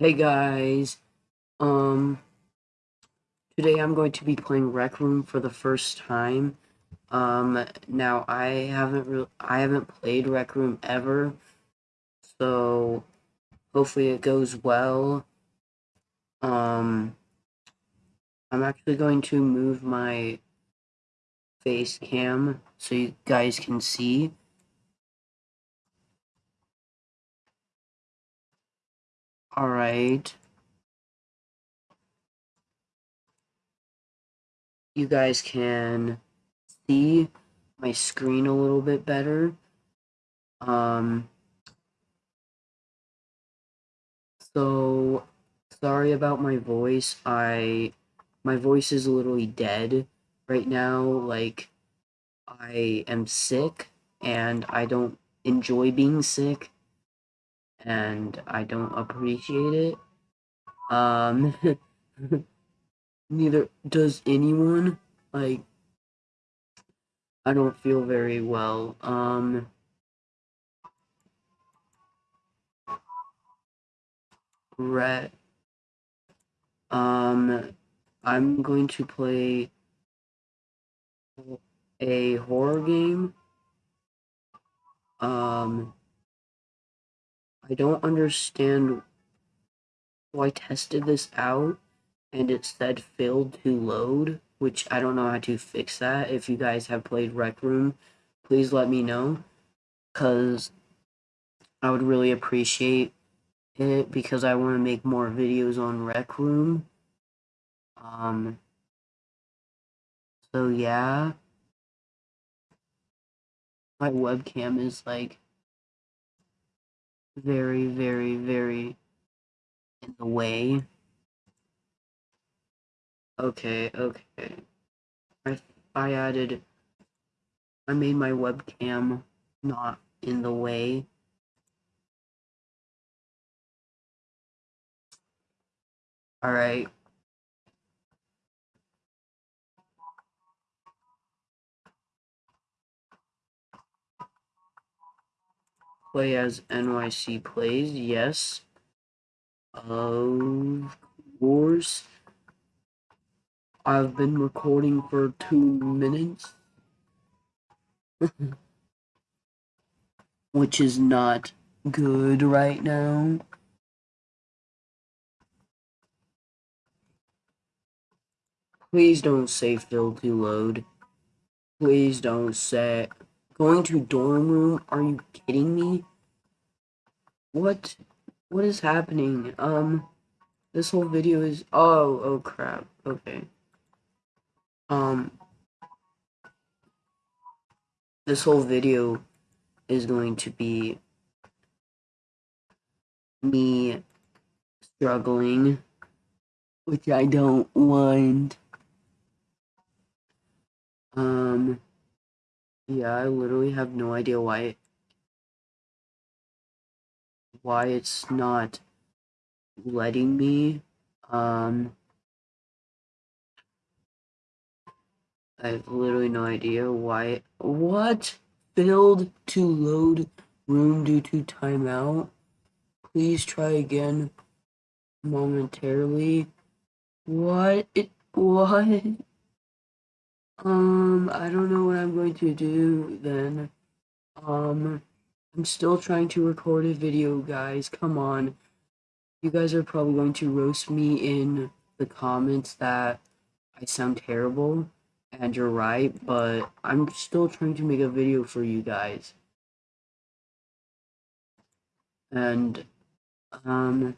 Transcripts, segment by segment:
Hey guys, um, today I'm going to be playing Rec Room for the first time. Um, now I haven't re I haven't played Rec Room ever, so hopefully it goes well. Um, I'm actually going to move my face cam so you guys can see. Alright. You guys can see my screen a little bit better. Um, so sorry about my voice. I my voice is literally dead right now. Like I am sick and I don't enjoy being sick and I don't appreciate it. Um neither does anyone. Like I don't feel very well. Um Ret um I'm going to play a horror game. Um I don't understand why I tested this out and it said failed to load, which I don't know how to fix that. If you guys have played Rec Room, please let me know because I would really appreciate it because I want to make more videos on Rec Room. Um, so yeah, my webcam is like very, very, very in the way. Okay, okay. I, I added, I made my webcam not in the way. Alright. Play as NYC plays, yes. Of course. I've been recording for two minutes. Which is not good right now. Please don't say fill to load. Please don't say going to dorm room. Are you kidding me? What? What is happening? Um, this whole video is. Oh, oh crap. Okay. Um, this whole video is going to be me struggling, which I don't want. Um, yeah, I literally have no idea why why it's not letting me. Um, I have literally no idea why. What? Failed to load room due to timeout. Please try again momentarily. What? It, what? Um, I don't know what I'm going to do then. Um, I'm still trying to record a video, guys. Come on. You guys are probably going to roast me in the comments that I sound terrible, and you're right, but I'm still trying to make a video for you guys. And, um,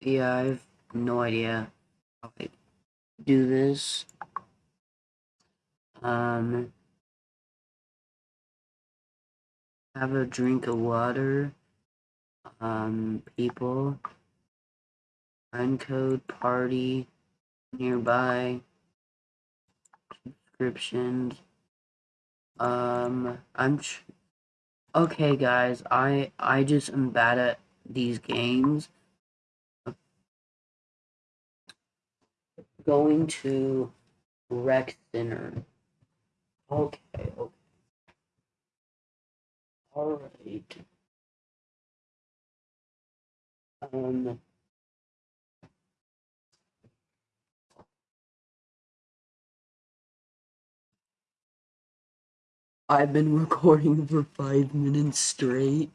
yeah, I have no idea how I do this. Um, have a drink of water. Um, people. Uncode party, nearby, subscriptions. Um, I'm okay, guys. I I just am bad at these games. Going to rec center. Okay, okay. All right. Um, I've been recording for five minutes straight.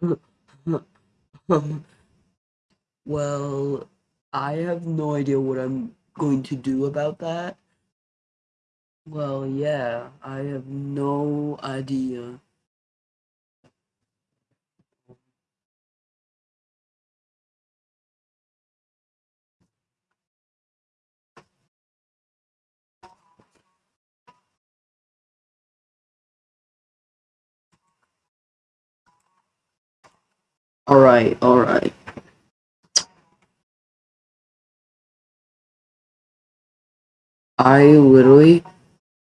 well, I have no idea what I'm going to do about that. Well, yeah, I have no idea. Alright, alright. I literally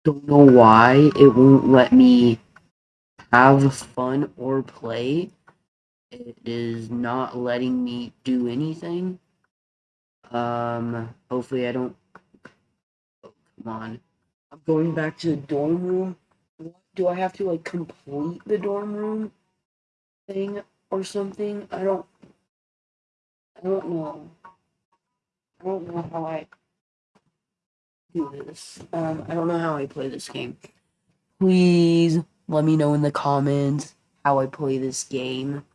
don't know why it won't let me have fun or play. It is not letting me do anything. Um, hopefully I don't. Oh, come on. I'm going back to the dorm room. Do I have to like complete the dorm room thing or something? I don't. I don't know. I don't know how I this. Um, I don't know how I play this game. Please let me know in the comments how I play this game.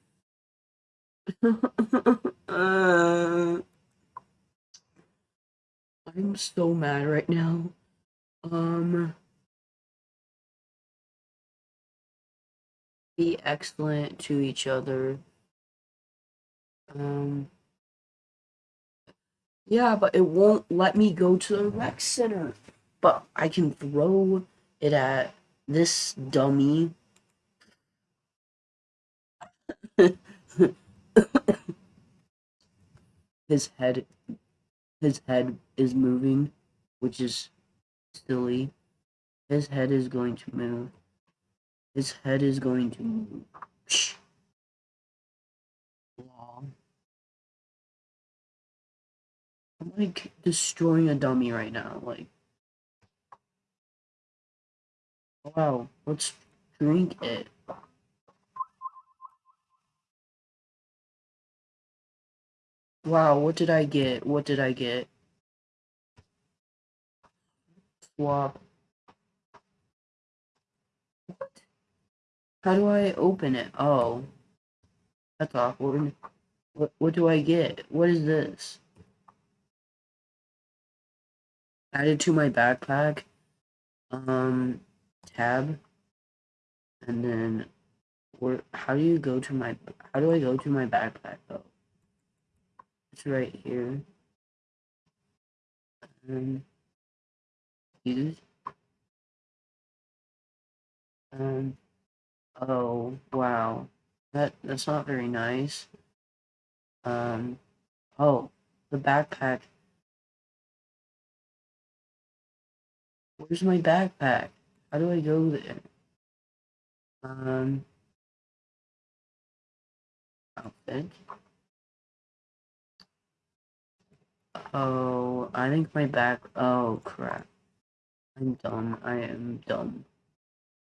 uh, I'm so mad right now. Um, be excellent to each other. Um, yeah, but it won't let me go to the rec center. But I can throw it at this dummy. his head his head is moving, which is silly. His head is going to move. His head is going to move. I'm like destroying a dummy right now. Like, wow, let's drink it. Wow, what did I get? What did I get? Swap. What? How do I open it? Oh. That's awkward. What, what do I get? What is this? Added to my backpack. Um, tab. And then, where, how do you go to my, how do I go to my backpack though? It's right here. Um, use. Um, oh, wow. That, that's not very nice. Um, oh, the backpack. Where's my backpack? How do I go there? Um, outfit. Oh, I think my back. Oh, crap. I'm dumb. I am dumb.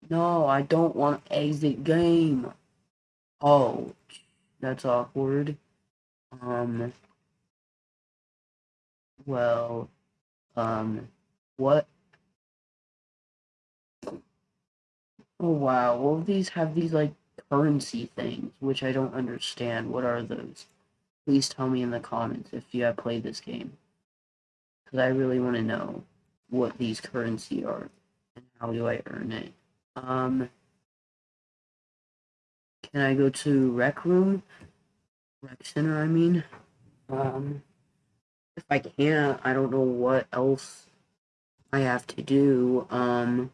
No, I don't want to exit game. Oh, that's awkward. Um, well, um, what? Oh, wow. Well, these have these, like, currency things, which I don't understand. What are those? Please tell me in the comments if you have played this game. Because I really want to know what these currency are and how do I earn it. Um, can I go to rec room? Rec center, I mean. Um, if I can't, I don't know what else I have to do. Um,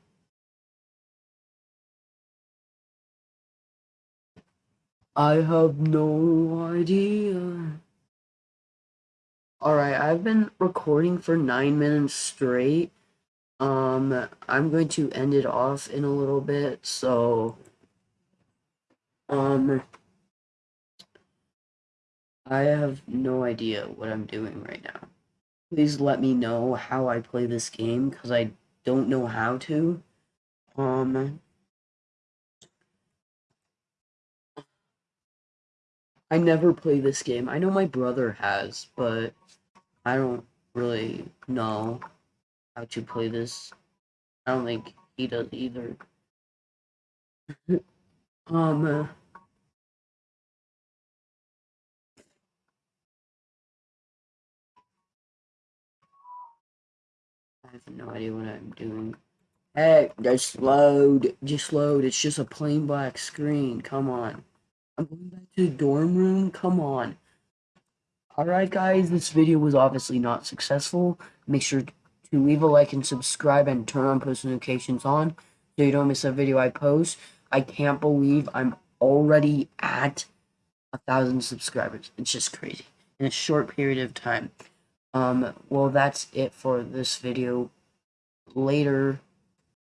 I have no idea. Alright, I've been recording for nine minutes straight. Um, I'm going to end it off in a little bit, so, um, I have no idea what I'm doing right now. Please let me know how I play this game, because I don't know how to. Um, I never play this game. I know my brother has, but I don't really know how to play this. I don't think he does either. um. Uh, I have no idea what I'm doing. Hey, just load. Just load. It's just a plain black screen. Come on. I'm going back to the dorm room. Come on. Alright, guys. This video was obviously not successful. Make sure to leave a like and subscribe and turn on post notifications on so you don't miss a video I post. I can't believe I'm already at a thousand subscribers. It's just crazy in a short period of time. Um, well, that's it for this video. Later.